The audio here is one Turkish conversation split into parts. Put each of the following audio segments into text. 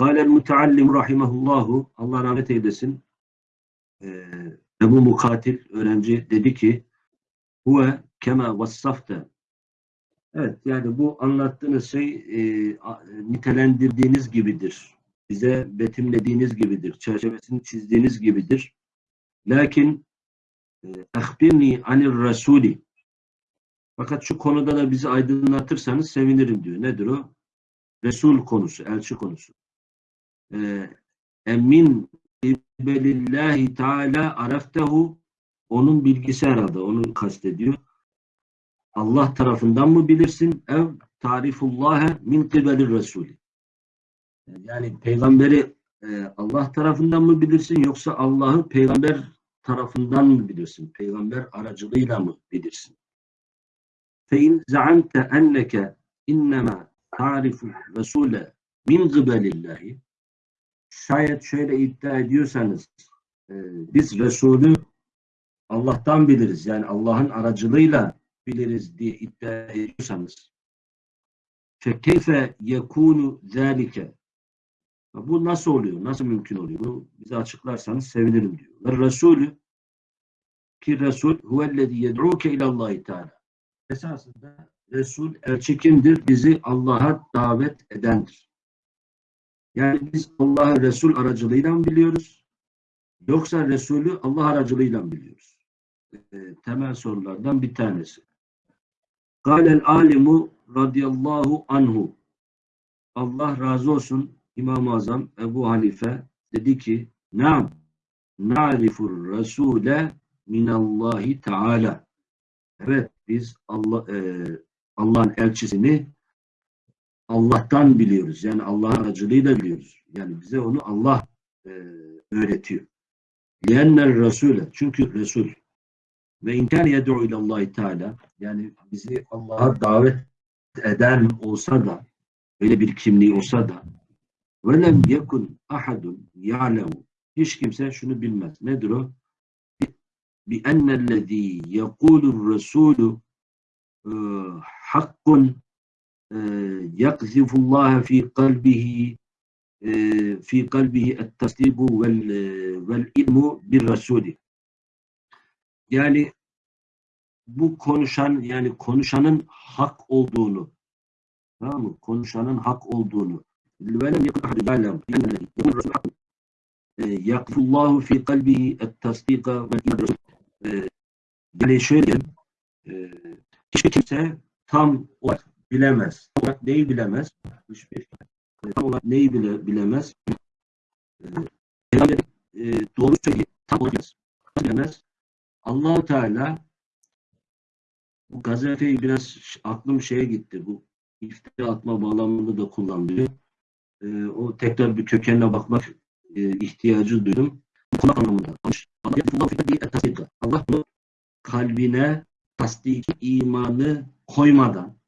Kâlel muteallim rahimahullahu Allah rahmet eylesin. Ee, Ebu Mukatil öğrenci dedi ki huve kema vassafte Evet yani bu anlattığınız şey e, nitelendirdiğiniz gibidir. Bize betimlediğiniz gibidir. Çerçevesini çizdiğiniz gibidir. Lakin ehbirni anir rasuli fakat şu konuda da bizi aydınlatırsanız sevinirim diyor. Nedir o? Resul konusu, elçi konusu. Ee, Emin ibelillahi teala araftehu onun bilgisi herhalde, onu kastediyor. Allah tarafından mı bilirsin? Ev tarifullâhe min kıbelir Resulü. Yani peygamberi e, Allah tarafından mı bilirsin yoksa Allah'ı peygamber tarafından mı bilirsin? Peygamber aracılığıyla mı bilirsin? فَاِنْ زَعَمْتَ اَنَّكَ اِنَّمَا تَعْرِفُ الرَّسُولَ مِنْ قِبَلِ اللّٰهِ Şayet şöyle iddia ediyorsanız e, biz Resulü Allah'tan biliriz. Yani Allah'ın aracılığıyla biliriz diye iddia ediyorsanız فَكَيْفَ يَكُونُ ذَٰلِكَ Bu nasıl oluyor? Nasıl mümkün oluyor? Bunu bize açıklarsanız sevinirim diyor. Ve Resulü ki Resul huvellezî yed'ûke ilallâhi teâlâ esasında Resul elçi kimdir? Bizi Allah'a davet edendir. Yani biz Allah'ı Resul aracılığıyla mı biliyoruz? Yoksa Resulü Allah aracılığıyla mı biliyoruz? Ee, temel sorulardan bir tanesi. Kâlel alimu radıyallahu anhu Allah razı olsun İmam-ı Azam Ebu Hanife dedi ki Naam na'rifur rasule minallahi teala Evet biz Allah e, Allah'ın elçisini Allah'tan biliyoruz. Yani Allah'ın aracılığıyla biliyoruz. Yani bize onu Allah e, öğretiyor. Liyenler Resul'e. Çünkü Resul ve inkar yed'u ilallahi teala yani bizi Allah'a davet eden olsa da böyle bir kimliği olsa da ve lem yekun ahadun ya'lemu hiç kimse şunu bilmez. Nedir o? بأن الذي يقول الرسول آه، حق آه، يقذف الله في قلبه آه، في قلبه التصديق وال- والعلم بالرسول yani bu konuşan yani konuşanın hak olduğunu tamam mı? Konuşanın hak olduğunu velem yakun ahadun ya'lem بأن الذي يقول الرسول حق يقذف الله في قلبه التصديق والعلم بالرسول Ee, yani şöyle diyelim, e, hiçbir kimse tam olarak bilemez. Olarak neyi bilemez? Hiçbir e, tam olarak neyi bile bilemez? E, Peygamber e, doğru söyleyip tam olarak bilemez. Bilemez? allah Teala bu gazeteyi biraz aklım şeye gitti. Bu iftira atma bağlamında da kullanılıyor. E, o tekrar bir kökenine bakmak e, ihtiyacı duydum. Kulak anlamında. Allah bunu kalbine tasdik imanı koymadan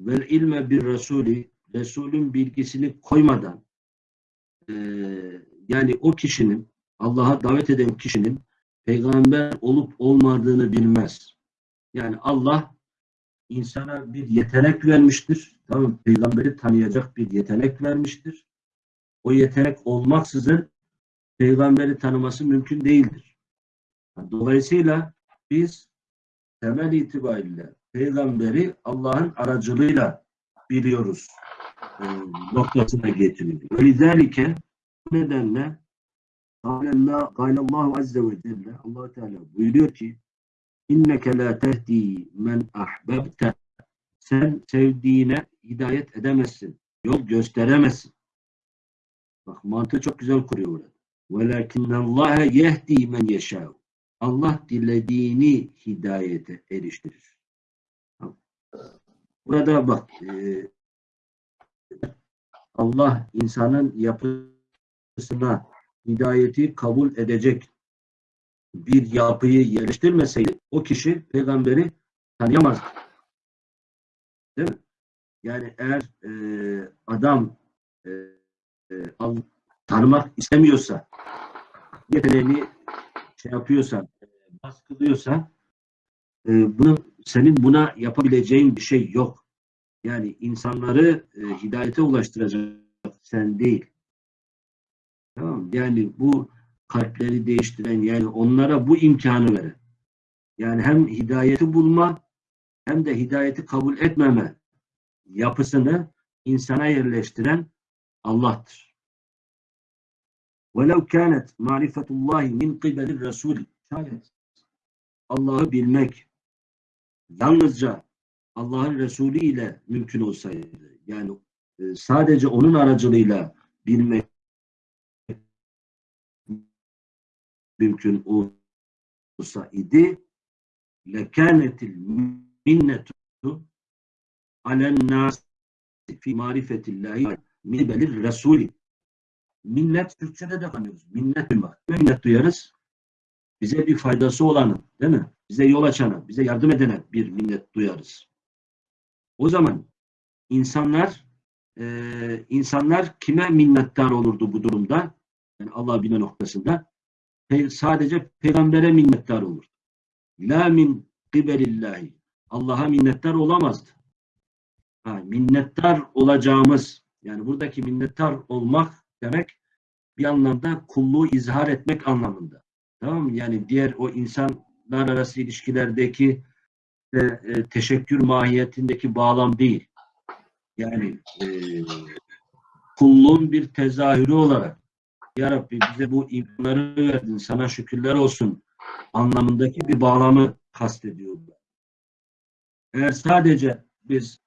ve ilme bir Resulü Resulün bilgisini koymadan eee, yani o kişinin Allah'a davet eden kişinin peygamber olup olmadığını bilmez. Yani Allah insana bir yetenek vermiştir. Tamam peygamberi tanıyacak bir yetenek vermiştir. O yetenek olmaksızın peygamberi tanıması mümkün değildir. Dolayısıyla biz temel itibariyle peygamberi Allah'ın aracılığıyla biliyoruz e, noktasına getiriyor. Öyleyse nedenle Allahu Azze ve Celle allah Teala buyuruyor ki inneke la tehdi men ahbebte sen sevdiğine hidayet edemezsin. Yol gösteremezsin. Bak mantığı çok güzel kuruyor burada. Velakinnallâhe yehdi men yeşâv. Allah dilediğini hidayete eriştirir. Burada bak e, Allah insanın yapısına hidayeti kabul edecek bir yapıyı yerleştirmeseydi o kişi peygamberi tanıyamaz. Değil mi? Yani eğer e, adam e, e, tanımak istemiyorsa yeteneğini şey yapıyorsa e, baskılıyorsa e, bunu, senin buna yapabileceğin bir şey yok. Yani insanları e, hidayete ulaştıracak sen değil. Tamam mı? Yani bu kalpleri değiştiren yani onlara bu imkanı veren. Yani hem hidayeti bulma hem de hidayeti kabul etmeme yapısını insana yerleştiren Allah'tır. وَلَوْ كَانَتْ مَعْرِفَةُ اللّٰهِ مِنْ قِبَلِ الرَّسُولِ Şayet Allah'ı bilmek yalnızca Allah'ın Resulü ile mümkün olsaydı, yani e, sadece onun aracılığıyla bilmek mümkün olsa idi lekânetil minnetu alen nas fi marifetillahi mibelir resulü minnet Türkçe'de de kanıyoruz. Minnet duymak. Minnet duyarız. Bize bir faydası olanı, değil mi? Bize yol açanı, bize yardım edene bir minnet duyarız. O zaman insanlar e, insanlar kime minnettar olurdu bu durumda? Yani Allah bile noktasında pe sadece peygambere minnettar olur. La min kibelillahi. Allah'a minnettar olamazdı. Ha, minnettar olacağımız yani buradaki minnettar olmak demek bir anlamda kulluğu izhar etmek anlamında. Tamam mı? Yani diğer o insanlar arası ilişkilerdeki e, e, teşekkür mahiyetindeki bağlam değil. Yani e, kulluğun bir tezahürü olarak Ya Rabbi bize bu imkanları verdin, sana şükürler olsun anlamındaki bir bağlamı kastediyor. Eğer sadece biz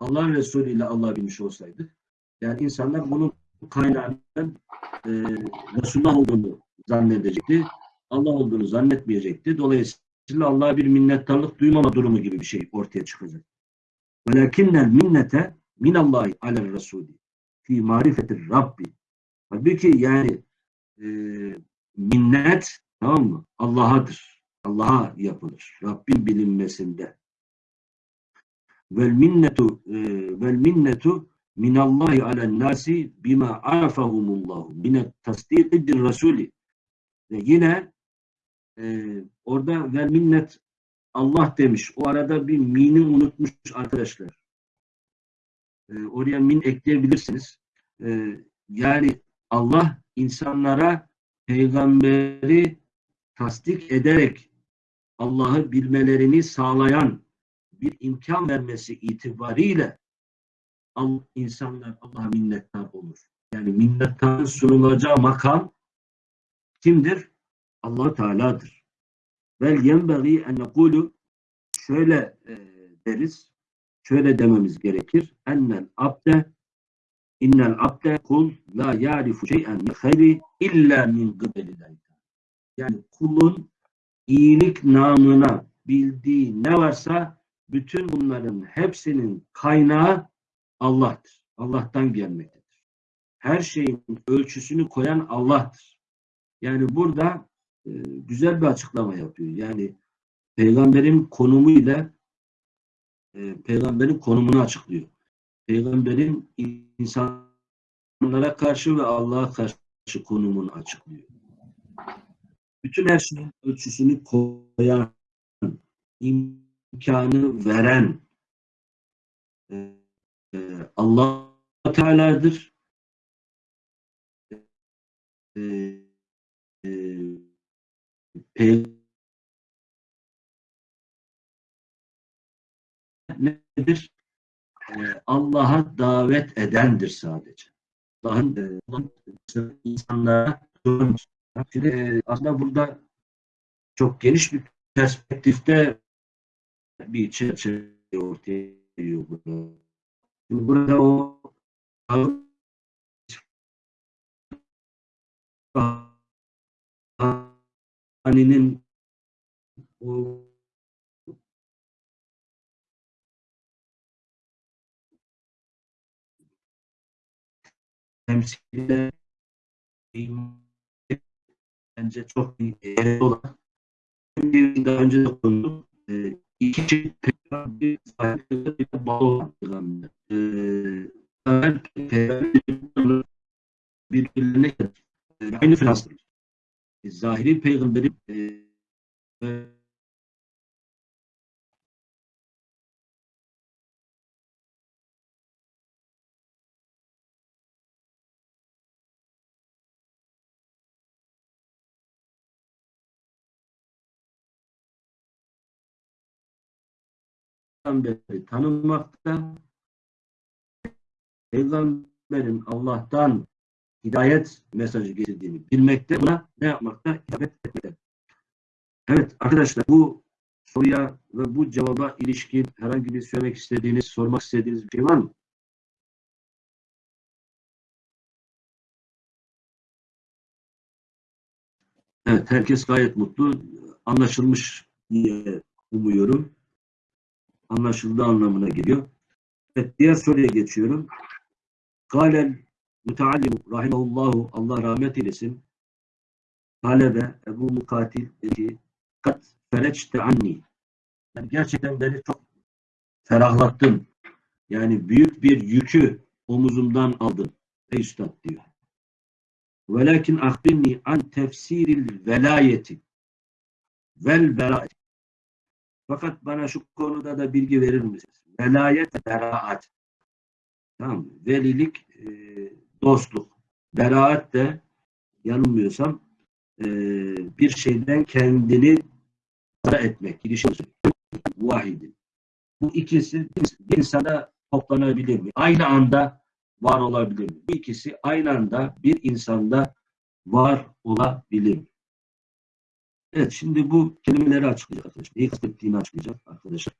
Allah Resulü ile Allah bilmiş olsaydık, yani insanlar bunun kaynağının e, Resulullah olduğunu zannedecekti. Allah olduğunu zannetmeyecekti. Dolayısıyla Allah'a bir minnettarlık duymama durumu gibi bir şey ortaya çıkacak. Velakinnel minnete minallahi alel Resulü fi marifetir Rabbi. Halbuki yani e, minnet tamam mı? Allah'adır. Allah'a yapılır. Rabbin bilinmesinde. Vel minnetu e, vel minnetu minallahi alen nasi bima arafahumullahu minet tasdiqi rasuli ve yine e, orada vel minnet Allah demiş. O arada bir mini unutmuş arkadaşlar. E, oraya min ekleyebilirsiniz. E, yani Allah insanlara peygamberi tasdik ederek Allah'ı bilmelerini sağlayan bir imkan vermesi itibariyle insanlar Allah'a minnettar olur. Yani minnettarın sunulacağı makam kimdir? Allah Teala'dır. Vel yenbagi en nekulu şöyle e, deriz, şöyle dememiz gerekir. Ennel abde innel abde kul la yarifu şey'en min hayri illa min gıbelillahi Yani kulun iyilik namına bildiği ne varsa bütün bunların hepsinin kaynağı Allah'tır. Allah'tan gelmektedir. Her şeyin ölçüsünü koyan Allah'tır. Yani burada e, güzel bir açıklama yapıyor. Yani peygamberin konumu ile peygamberin konumunu açıklıyor. Peygamberin insanlara karşı ve Allah'a karşı konumunu açıklıyor. Bütün her şeyin ölçüsünü koyan, imkanı veren e, e, Allah Teala'dır. E, e, nedir? Ee, Allah'a davet edendir sadece. Allah'ın e, insanlara Şimdi e, aslında burada çok geniş bir perspektifte bir çerçeve ortaya geliyor. Burada o Ali'nin o temsiliyle bence çok iyi olan daha önce de konuştuk. E, iki çeşit bir saygıyla bağlı olan peygamber. E, birbirlerine aynı finanslar. E, zahiri peygamberi e, peygamberi tanınmakta, peygamberin Allah'tan hidayet mesajı getirdiğini bilmekte, buna ne yapmakta? Hitap etmekte. Evet arkadaşlar bu soruya ve bu cevaba ilişkin herhangi bir söylemek istediğiniz, sormak istediğiniz bir şey var mı? Evet, herkes gayet mutlu. Anlaşılmış diye umuyorum. Anlaşıldığı anlamına geliyor. Evet, diğer soruya geçiyorum. Galel müteallim rahimahullahu Allah rahmet eylesin. Talebe Ebu Mukatil dedi kat fereçte anni. Yani gerçekten beni çok ferahlattın. Yani büyük bir yükü omuzumdan aldın. Ey üstad diyor. Velakin ahbirni an tefsiril velayeti vel beraat. Fakat bana şu konuda da bilgi verir misiniz? Velayet ve beraat. Tamam? Velilik e, dostluk. Beraat de yanılmıyorsam e, bir şeyden kendini para etmek. Ilişki vahidi. Bu ikisi bir insana toplanabilir mi? Aynı anda var olabilir mi? Bu ikisi aynı anda bir insanda var olabilir mi? Evet şimdi bu kelimeleri açıklayacak arkadaşlar. Neyi kastettiğini açıklayacak arkadaşlar.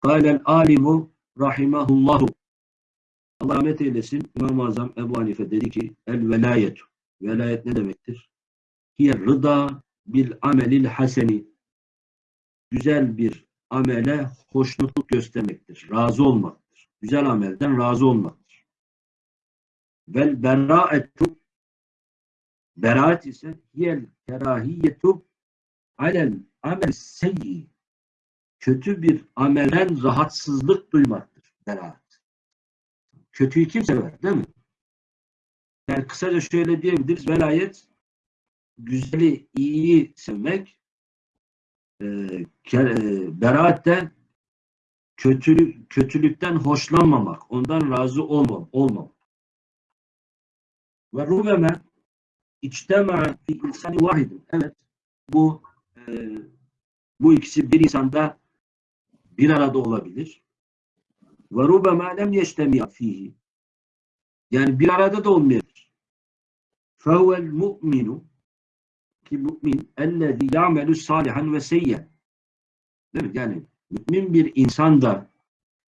Kâlel alimu rahimahullahu Allah rahmet eylesin. İmam-ı Azam Ebu Hanife dedi ki el velayetu. Velayet ne demektir? Hiye rıda bil amelil haseni. Güzel bir amele hoşnutluk göstermektir. Razı olmaktır. Güzel amelden razı olmaktır. Vel beraetu Beraat ise hiyel kerahiyetu alel amel seyyi kötü bir amelden rahatsızlık duymaktır. Beraat. Kötüyü kim sever değil mi? Yani kısaca şöyle diyebiliriz. Velayet güzeli, iyiyi sevmek e, e, beraat de kötülük, kötülükten hoşlanmamak, ondan razı olmam, olmam. Ve rubeme içtema fi insani vahidin. Evet, bu e, bu ikisi bir insanda bir arada olabilir. Ve rubema lem yeştemiya fihi. Yani bir arada da olmayabilir. Fehuvel mu'minu ki mümin ellezî ya'melü salihan ve seyyen. Değil mi? Yani mümin bir insan da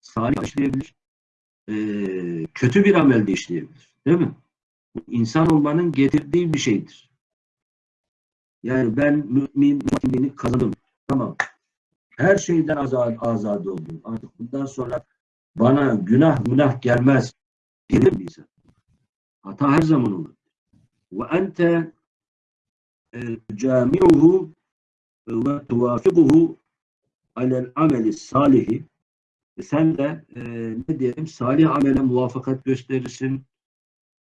salih işleyebilir. E, kötü bir amel de işleyebilir. Değil mi? İnsan olmanın getirdiği bir şeydir. Yani ben mümin mutimini kazandım. Tamam. Her şeyden azad, azade oldum. Artık bundan sonra bana günah günah gelmez. Gelir mi? Hata her zaman olur. Ve ente cami'uhu ve tuvafikuhu alel ameli salihi sen de e, ne diyelim salih amele muvaffakat gösterirsin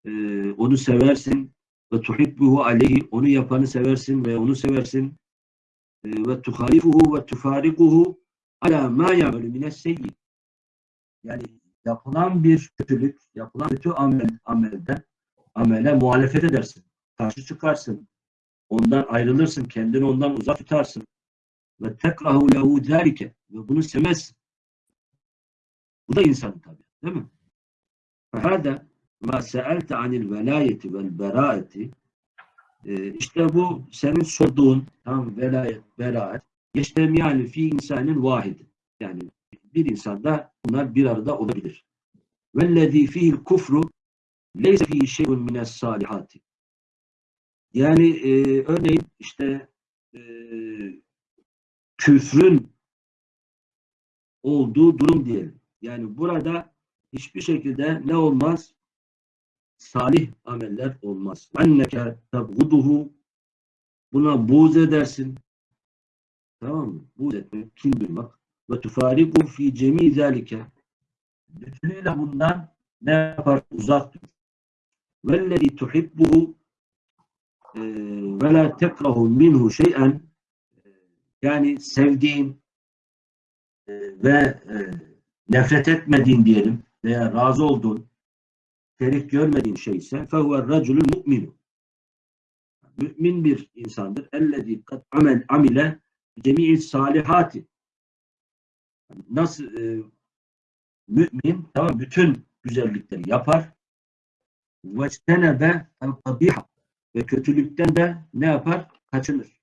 e, onu seversin ve tuhibbuhu aleyhi onu yapanı seversin ve onu seversin e, ve tuhalifuhu ve tufarikuhu ala ma ya'melu mines seyyi yani yapılan bir kötülük yapılan kötü amel, amelden amele muhalefet edersin karşı çıkarsın ondan ayrılırsın kendini ondan uzak tutarsın. Ve tekrahu lehu zâlike. Ve bunu sevmezsin. Bu da insan tabi değil mi? Fehâde ma se'elte anil velayeti vel beraeti e, işte bu senin sorduğun tam velayet, beraat yeştemiyani fi insanın vahidi yani bir insanda bunlar bir arada olabilir. Vellezî fihil kufru leyse fihi şeyun mines salihati yani e, örneğin işte e, küfrün olduğu durum diyelim. Yani burada hiçbir şekilde ne olmaz? Salih ameller olmaz. Anneke tabguduhu buna buğz edersin. Tamam mı? Buğz etmek, kin duymak. Ve tufariku fi cemi zalike. Bütünüyle bundan ne yapar? Uzak dur. Vellezi tuhibbuhu ve la tekrahu minhu şey'en yani sevdiğin e, ve e, nefret etmediğin diyelim veya razı olduğun şerik görmediğin şey ise fehuve raculul mu'minu mümin bir insandır. Ellezî kad amel amile cemi'i salihati Nasıl e, mümin tamam bütün güzellikleri yapar. Vectenebe el kabiha ve kötülükten de ne yapar? Kaçınır.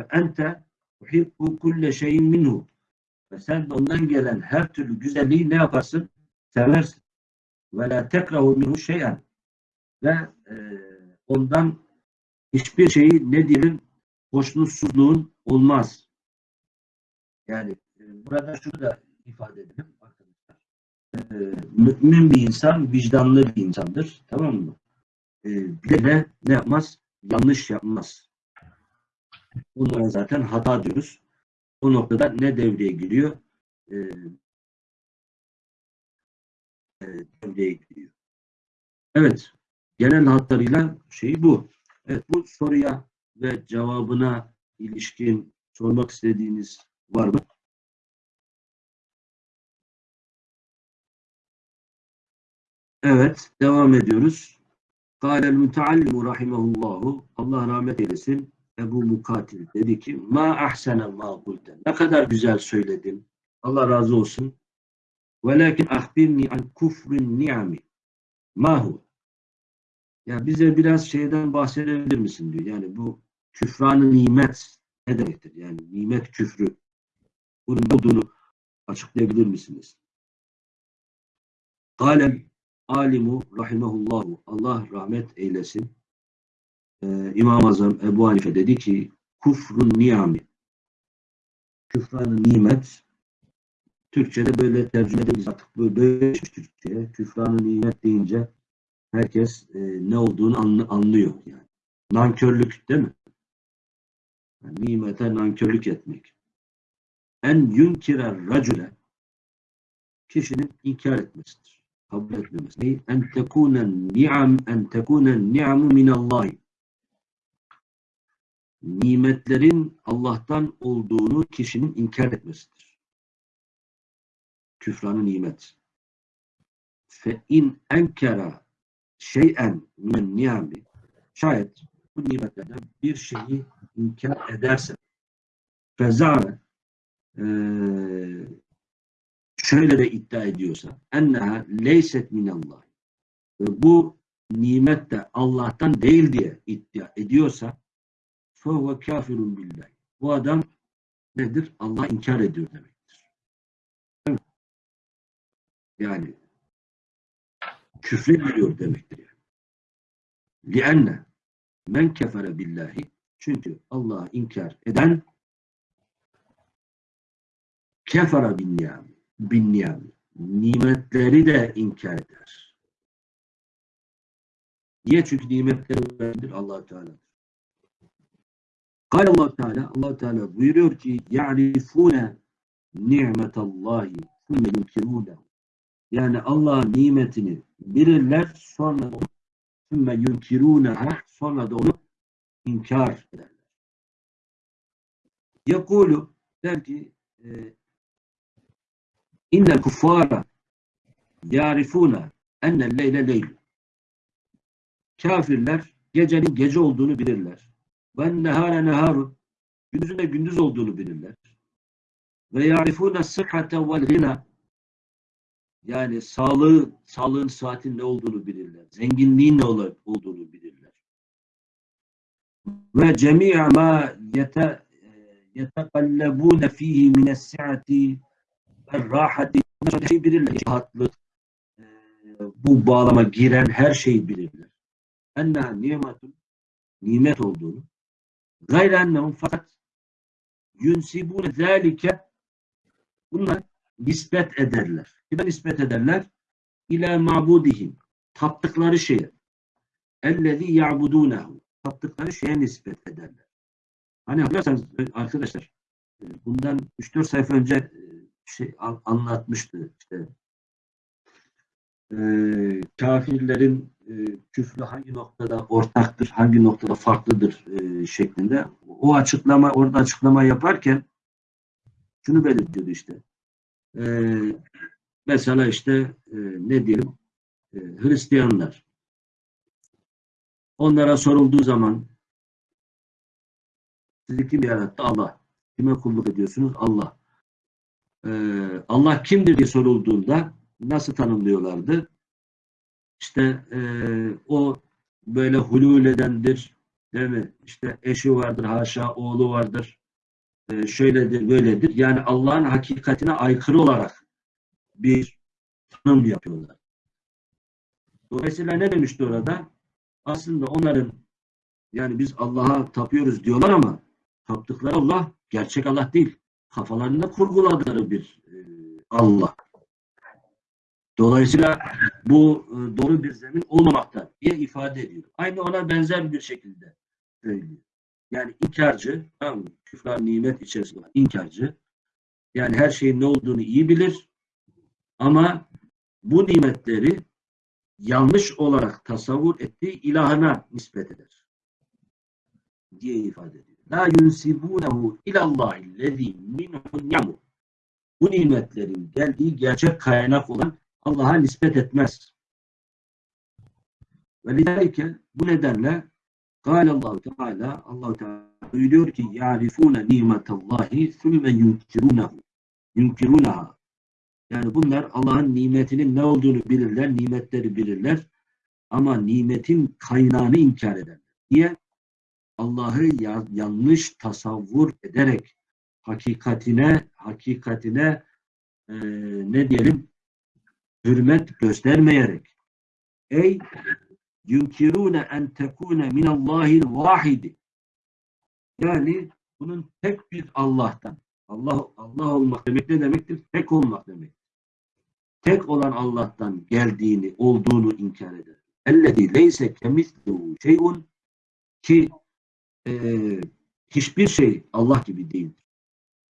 Ve ente tuhibbu kulle şeyin minhu ve sen de ondan gelen her türlü güzelliği ne yaparsın? Seversin. Ve la tekrahu minhu şeyen ve e, ondan hiçbir şeyi ne diyelim hoşnutsuzluğun olmaz. Yani burada şunu da ifade edelim arkadaşlar. E, mümin bir insan vicdanlı bir insandır. Tamam mı? E, bir de ne yapmaz? Yanlış yapmaz. Bunlara zaten hata diyoruz. O noktada ne devreye giriyor? E, e, devreye giriyor. Evet. Genel hatlarıyla şey bu. Evet, bu soruya ve cevabına ilişkin sormak istediğiniz var mı? Evet, devam ediyoruz. Kâlel müteallimu rahimahullahu Allah rahmet eylesin. Ebu Mukatil dedi ki ma ahsene ma kulte. Ne kadar güzel söyledin. Allah razı olsun. Velakin ahbirni an kufrin ni'ami. Mahu. Ya bize biraz şeyden bahsedebilir misin diyor. Yani bu küfranı nimet ne demektir? Yani nimet küfrü. Bunun ne olduğunu açıklayabilir misiniz? Kâlel alimu rahimahullahu Allah rahmet eylesin. Ee, İmam-ı Azam Ebu Hanife dedi ki kufrun niyami küfranı nimet Türkçe'de böyle tercüme edilmiş artık böyle Türkçe'ye küfranı nimet deyince herkes e, ne olduğunu anlı, anlıyor yani. Nankörlük değil mi? Yani nimete nankörlük etmek. En yunkirer racüle kişinin inkar etmesidir. Kabul etmemesi. En tekunen ni'am en tekunen ni'amu minallahi nimetlerin Allah'tan olduğunu kişinin inkar etmesidir. Küfranı nimet. Fe in enkera şeyen min niyami şayet bu nimetlerden bir şeyi inkar ederse fezare şöyle de iddia ediyorsa enneha leyset minallah bu nimet de Allah'tan değil diye iddia ediyorsa fehuve kafirun billah. Bu adam nedir? Allah inkar ediyor demektir. Yani küfre giriyor demektir. Yani. Lianne men kefere billahi çünkü Allah'ı inkar eden kefere bin ni'ami bin niyam nimetleri de inkar eder. Niye? Çünkü nimetleri verendir allah Teala. Kale allah Teala, allah Teala buyuruyor ki يَعْرِفُونَ نِعْمَةَ اللّٰهِ ثُمَّ يُنْكِرُونَهُ Yani Allah'ın nimetini bilirler, sonra onu ثُمَّ يُنْكِرُونَهَا sonra da onu inkar ederler. Yakulu der ki e, innel kuffara yarifuna ennel leyle leyl. Kafirler gecenin gece olduğunu bilirler. Ve nehare neharun gündüzün de gündüz olduğunu bilirler. Ve yarifuna sıhhate vel gina yani sağlığı, sağlığın saatin ne olduğunu bilirler. Zenginliğin ne olduğunu bilirler. Ve cemi'a ma yete yetekallebune fihi mine's-si'ati ve-rahati her şeyi bilirler. Rahatlık, e, bu bağlama giren her şeyi bilirler. Enneha nimetun nimet olduğunu gayre ennehum fakat yunsibune zâlike bunlar nispet ederler. Kime nispet ederler? İlâ ma'budihim. Taptıkları şeye. Ellezî ya'budûnehu. Taptıkları şeye nispet ederler. Hani hatırlarsanız arkadaşlar bundan 3-4 sayfa önce şey anlatmıştı işte e, kafirlerin e, küfrü hangi noktada ortaktır, hangi noktada farklıdır e, şeklinde. O açıklama, orada açıklama yaparken şunu belirtiyordu işte. E, mesela işte e, ne diyelim e, Hristiyanlar onlara sorulduğu zaman sizi kim yarattı? Allah. Kime kulluk ediyorsunuz? Allah. E, Allah kimdir diye sorulduğunda nasıl tanımlıyorlardı? İşte e, o böyle hulul edendir, değil mi? İşte eşi vardır, haşa oğlu vardır, e, şöyledir, böyledir. Yani Allah'ın hakikatine aykırı olarak bir tanım yapıyorlar. Dolayısıyla ne demişti orada? Aslında onların yani biz Allah'a tapıyoruz diyorlar ama taptıkları Allah gerçek Allah değil. Kafalarında kurguladıkları bir e, Allah. Dolayısıyla bu e, doğru bir zemin olmamakta diye ifade ediyor. Aynı ona benzer bir şekilde söylüyor. Yani inkarcı, tamam mı? Küfran nimet içerisinde inkarcı, yani her şeyin ne olduğunu iyi bilir ama bu nimetleri yanlış olarak tasavvur ettiği ilahına nispet eder. Diye ifade ediyor. La yunsibunehu ilallahi lezi minhun yamu. Bu nimetlerin geldiği gerçek kaynak olan Allah'a nispet etmez. Ve lidalike bu nedenle Allahu Teala Allah Teala buyuruyor ki yarifune nimetallahi sümme yunkirunehu yunkirunaha yani bunlar Allah'ın nimetinin ne olduğunu bilirler, nimetleri bilirler ama nimetin kaynağını inkar ederler. Niye? Allah'ı ya, yanlış tasavvur ederek hakikatine hakikatine e, ne diyelim hürmet göstermeyerek ey yunkirune en tekune minallahil vahidi yani bunun tek bir Allah'tan Allah Allah olmak demek ne demektir? Tek olmak demek. Tek olan Allah'tan geldiğini, olduğunu inkar eder. Ellezî leyse kemislehu şeyun ki e, hiçbir şey Allah gibi değildir.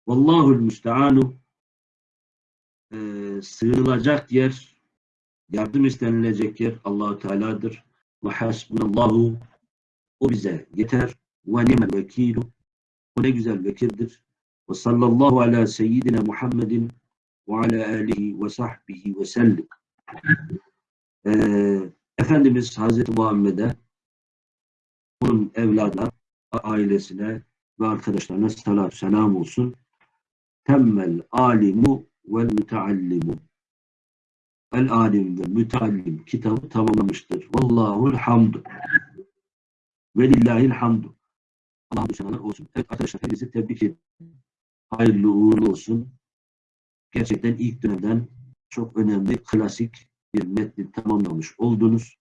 Vallahul müsteanu e, sığınılacak yer, yardım istenilecek yer Allahu Teala'dır. Ve hasbunallahu o bize yeter. Ve nimel vekilu o ne güzel vekildir. Ve sallallahu ala seyyidina Muhammedin ve ala alihi ve sahbihi ve sellim. Ee, Efendimiz Hazreti Muhammed'e onun evladına, ailesine ve arkadaşlarına salat selam olsun. Temmel alimu vel müteallimu. El alim ve müteallim kitabı tamamlamıştır. Vallahul hamdu. Ve lillahil hamdu. Allah'a şanalar olsun. Evet arkadaşlar hepinizi tebrik ederim. Hayırlı uğurlu olsun. Gerçekten ilk dönemden çok önemli, klasik bir metni tamamlamış oldunuz.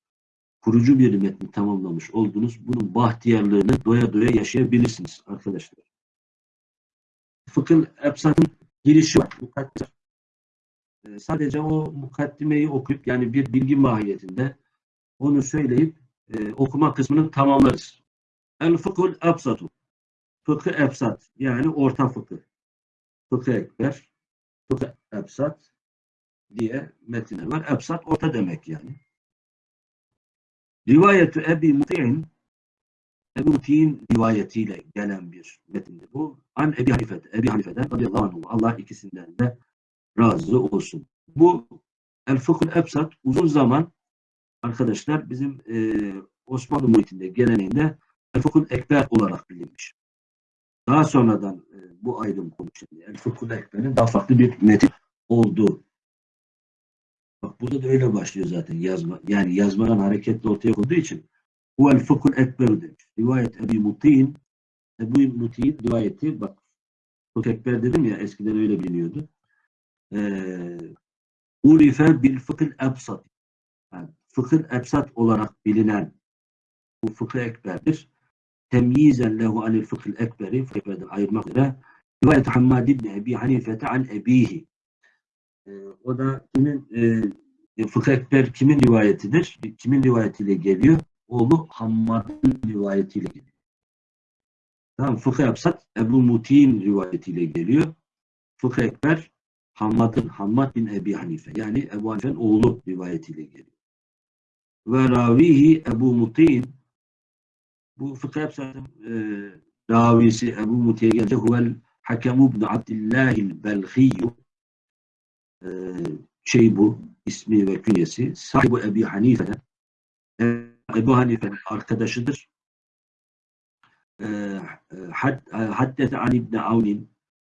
Kurucu bir metni tamamlamış oldunuz. Bunun bahtiyarlığını doya doya yaşayabilirsiniz arkadaşlar. Fıkıh Ebsat'ın girişi var. Mukaddimer. Ee, sadece o mukaddimeyi okuyup yani bir bilgi mahiyetinde onu söyleyip e, okuma kısmını tamamlarız. El fıkhul ebsatu. Fıkı ebsat yani orta fıkıh. Fıkı ekber, fıkı ebsat diye metinler var. Ebsat orta demek yani. Rivayetü Ebi Muti'in Ebu Muti'in rivayetiyle gelen bir metindir bu. An Ebi Hanife'de, Ebi Hanife'den radıyallahu anh, Allah ikisinden de razı olsun. Bu El Fıkhul Ebsat uzun zaman arkadaşlar bizim e, Osmanlı muhitinde geleneğinde El Fıkhul Ekber olarak bilinmiş. Daha sonradan e, bu ayrım konuşuldu. El Fıkhul Ekber'in daha farklı bir metin olduğu. Bak burada da öyle başlıyor zaten yazma. Yani yazmadan hareketle ortaya konduğu için Huvel Fıkhul Ekber demiş. Rivayet Ebi Muti'in Ebu Muti'in rivayeti bak Fıkh Ekber dedim ya eskiden öyle biliniyordu. Ee, Urife bil fıkhıl ebsat. Yani fıkhıl ebsat olarak bilinen bu fıkıh ekberdir. Temyizen lehu anil fıkhıl ekberi ekberden ayırmak üzere rivayet Hammad ibn Ebi Hanifete an ebihi. Ee, o da kimin e, fıkıh ekber kimin rivayetidir? Kimin rivayetiyle geliyor? Oğlu Hammad'ın rivayetiyle geliyor. Tamam, fıkıh ebsat Ebu Muti'nin rivayetiyle geliyor. Fıkıh ekber Hammad'ın, Hammad bin Ebi Hanife yani Ebu Hanife'nin oğlu rivayetiyle geliyor. Ve ravihi Ebu Muti'in bu fıkıh ebsatın e, ravisi Ebu Muti'ye gelince huvel Hakemu ibn Abdillahil Belhiyyu e, şey bu ismi ve künyesi sahibi Ebi Hanife'den Ebu Hanife'nin arkadaşıdır. E, had, haddete an İbni Avnin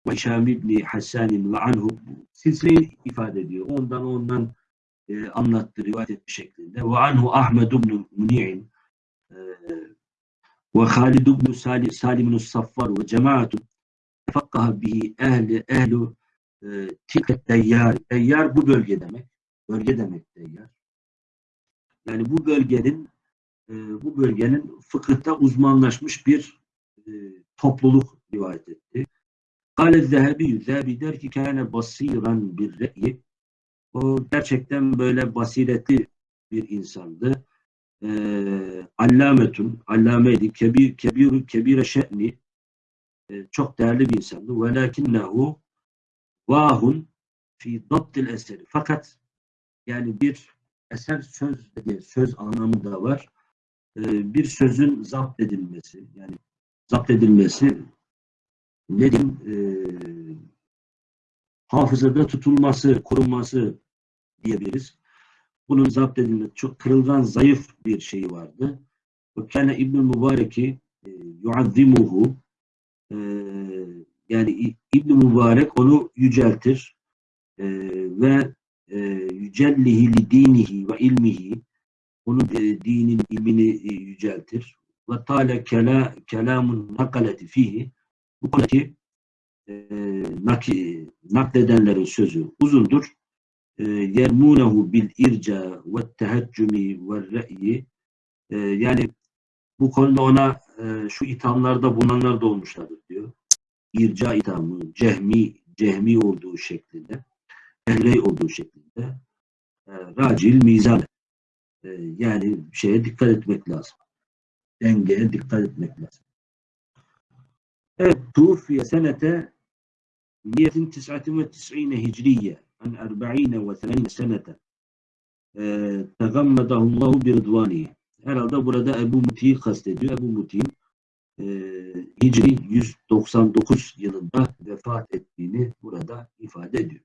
ve Hişam İbni Hassanin ve anhu silsileyi ifade ediyor. Ondan ondan e, anlattı, rivayet etmiş şeklinde. Ve anhu Ahmed ibn Muni'in e, ve Halid ibn Salim, Salim Saffar ve cemaatun tefakkaha bihi ehli ehlu e, tilket deyyar. Deyyar bu bölge demek. Bölge demek deyyar. Yani bu bölgenin e, bu bölgenin fıkıhta uzmanlaşmış bir e, topluluk rivayet etti. Kale Zehebi, Zehebi der ki kâne basiran bir re'yi. O gerçekten böyle basiretli bir insandı. Ee, allametun, allameydi, kebir, kebir, kebire şe'ni, Ee, çok değerli bir insandı. Velakinnehu vahun fi dabtil eseri. Fakat yani bir eser söz diye söz anlamı da var. Ee, bir sözün zapt edilmesi, yani zapt edilmesi ne diyeyim, e, hafızada tutulması, korunması diyebiliriz. Bunun zapt edilmesi çok kırılgan, zayıf bir şeyi vardı. Ve kâne İbn-i Mübarek'i e, yuazzimuhu e, yani İ- İbn-i Mübarek onu yüceltir e, ve e, yücellihi li dinihi ve ilmihi onun e, dinin ilmini e, yüceltir. Ve tâle kela, kelamun nakaleti fihi bu konudaki e, naki, nakledenlerin sözü uzundur. E, yermunehu bil irca ve teheccümi ve re'yi e, yani bu konuda ona e, şu ithamlarda bulunanlar da olmuşlardır diyor. İrca ithamı, cehmi, cehmi olduğu şeklinde, ehley olduğu şeklinde, e, racil, mizan. E, yani şeye dikkat etmek lazım. Dengeye dikkat etmek lazım. Evet, tufiye senete 199 hicriye an 40 ve 80 senete e, tegammedahu bir rıdvanihi. Herhalde burada Ebu Muti'yi kastediyor. Ebu Muti'nin e, Hicri 199 yılında vefat ettiğini burada ifade ediyor.